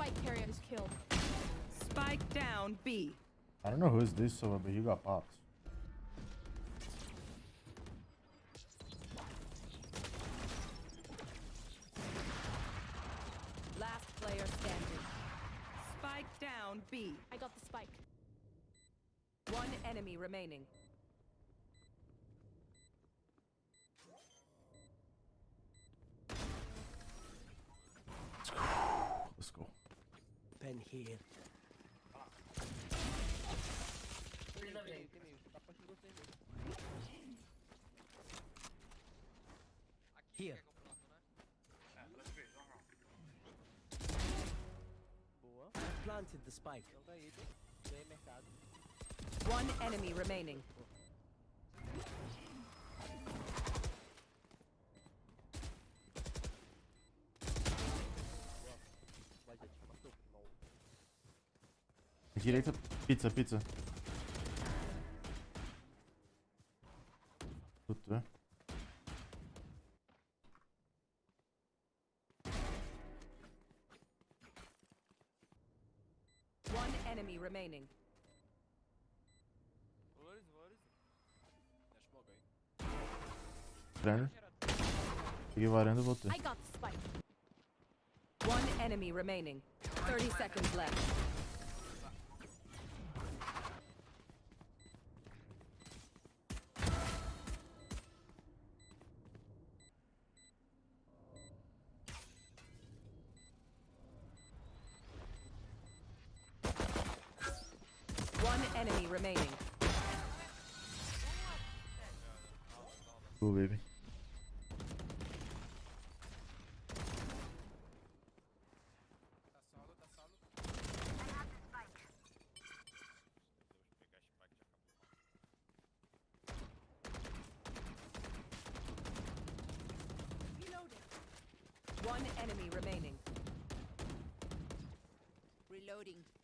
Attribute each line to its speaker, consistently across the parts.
Speaker 1: spike carrier is killed.
Speaker 2: Spike down B.
Speaker 3: I don't know who's this, so but you got pops.
Speaker 2: Last player standing. Spike down B.
Speaker 1: I got the spike.
Speaker 2: One enemy remaining.
Speaker 3: Let's go.
Speaker 4: Pen here. Here. I planted the spike.
Speaker 2: One enemy remaining.
Speaker 3: Direita, pizza, pizza. Tutto.
Speaker 2: One enemy remaining.
Speaker 3: Varanda. Peguei varanda e voltei.
Speaker 1: I got the spike.
Speaker 2: One enemy remaining. 30 seconds left. Remaining.
Speaker 3: Cool, baby.
Speaker 2: One enemy remaining.
Speaker 1: Reloading.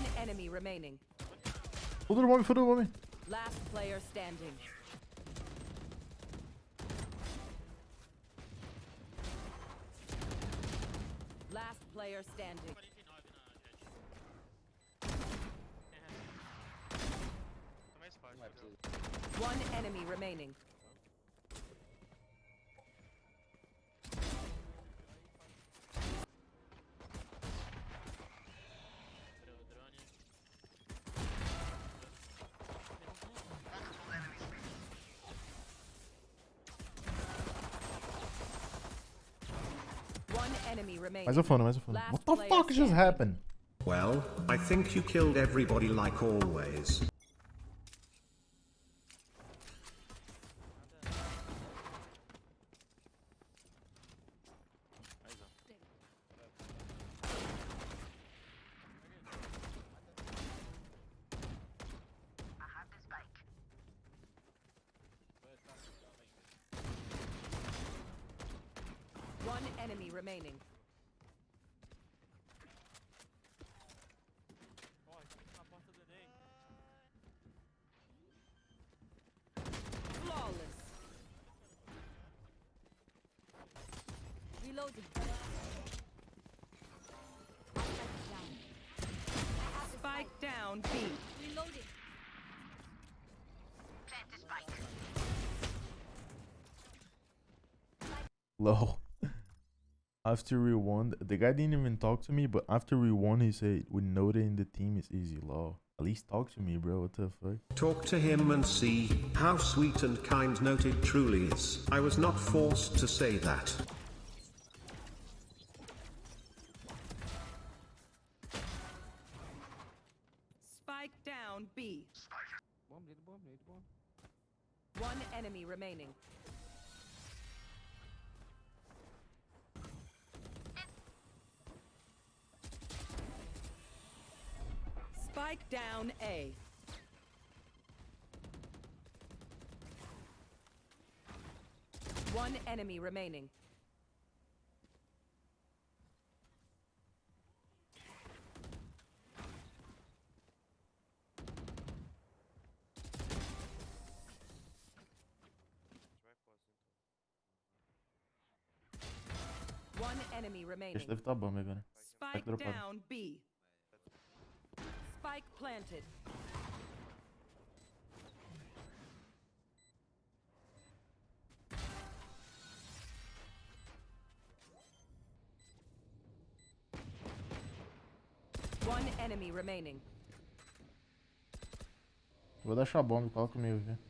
Speaker 2: One enemy remaining.
Speaker 3: Full bomb, full bomb.
Speaker 2: Last player standing. Last player standing. One enemy remaining. One enemy remaining.
Speaker 3: Mais a fone, mais a fone. What the fuck just happened?
Speaker 5: Well, I think you killed everybody like always.
Speaker 2: One enemy remaining. Flawless.
Speaker 1: Reloading.
Speaker 2: Spike down B.
Speaker 1: Reloading.
Speaker 3: Low. After we won, the guy didn't even talk to me, but after we won, he said, with Noted in the team, it's easy. Low. At least talk to me, bro. What the fuck?
Speaker 5: Talk to him and see how sweet and kind Noted truly is. I was not forced to say that.
Speaker 2: Spike down B. One enemy remaining. Spike down A. One enemy remaining. One enemy remaining.
Speaker 3: Acho que deve estar bom agora.
Speaker 2: Spike down B. Spike planted. One enemy remaining.
Speaker 3: Vou deixar bomba, cola comigo aqui.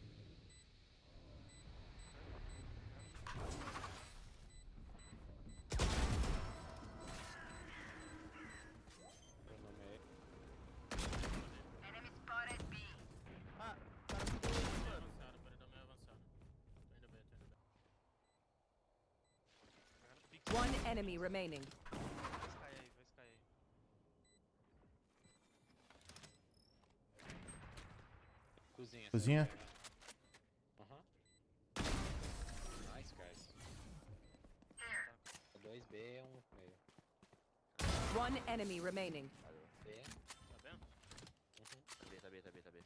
Speaker 2: One enemy remaining.
Speaker 6: Cozinha.
Speaker 3: Cozinha?
Speaker 6: Aham. Nice, guys. 2B, 1 um meio.
Speaker 2: One enemy remaining.
Speaker 6: Valeu. B.
Speaker 7: Tá vendo?
Speaker 6: Uhum.
Speaker 7: Tá B, tá B, tá B, tá B.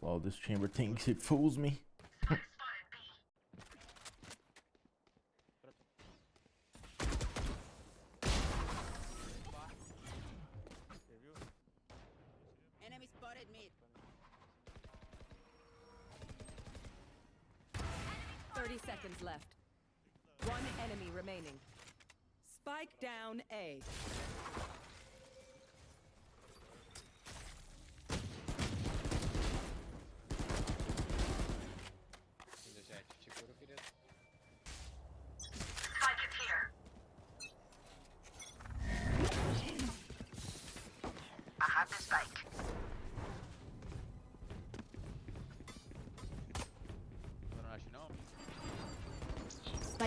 Speaker 3: Wow, this chamber thinks it fools me.
Speaker 2: 30 seconds left. One enemy remaining. Spike down A.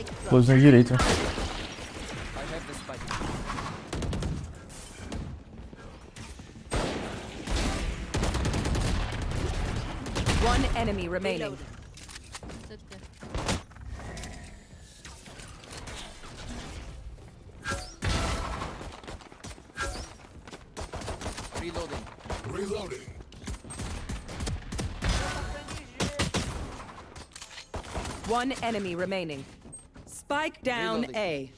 Speaker 3: Close na direita.
Speaker 2: One enemy remaining.
Speaker 1: Reloading.
Speaker 4: Reloading.
Speaker 2: One enemy remaining. Spike down
Speaker 4: Reloading.
Speaker 2: A.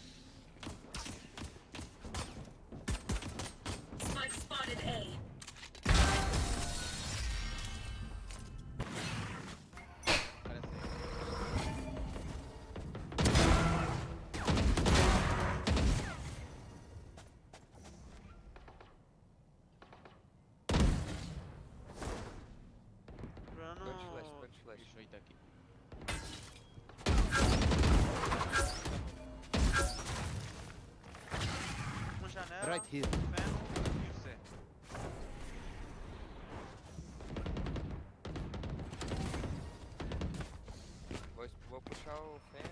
Speaker 7: Bruno.
Speaker 6: Pode flash, pode flash.
Speaker 7: Deixa eu
Speaker 4: Right here.
Speaker 7: Feno e o C.
Speaker 6: Vou, vou puxar o Fen.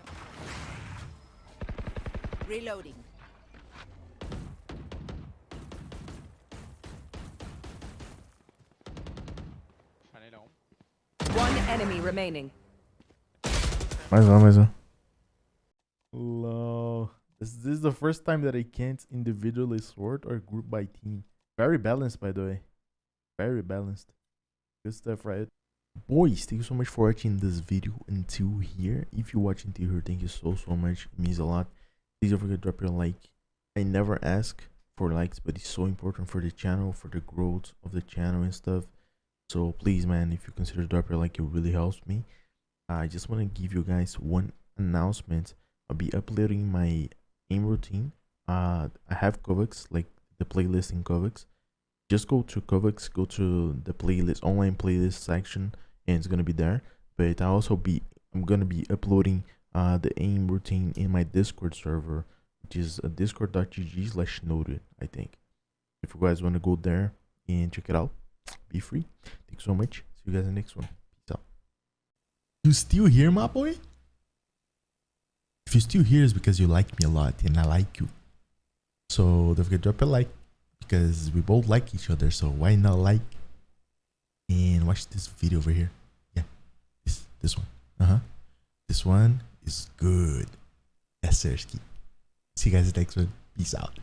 Speaker 1: Reloading.
Speaker 7: Janela 1.
Speaker 2: One enemy remaining.
Speaker 3: Mais um, mais um. This, this is the first time that I can't individually sort or group by team. Very balanced, by the way. Very balanced. Good stuff, right? Boys, thank you so much for watching this video until here. If you're watching until here, thank you so, so much. It means a lot. Please don't forget to drop your like. I never ask for likes, but it's so important for the channel, for the growth of the channel and stuff. So please, man, if you consider drop your like, it really helps me. I just want to give you guys one announcement. I'll be uploading my aim routine. Uh, I have Kovaak's like the playlist in Kovaak's Just go to Kovaak's go to the playlist, online playlist section, and it's gonna be there. But I also be, I'm gonna be uploading uh the aim routine in my Discord server, which is uh, discord.gg slash noted, I think. If you guys want to go there and check it out, be free. thanks so much. See you guys in the next one. Peace out. You still here, my boy? If you're still here, it's because you like me a lot and I like you. So don't forget to drop a like. because we both like each other. So why not like and watch this video over here? Yeah, this this one. Uh huh. This one is good. Yes, sir. See you guys next one. Peace out.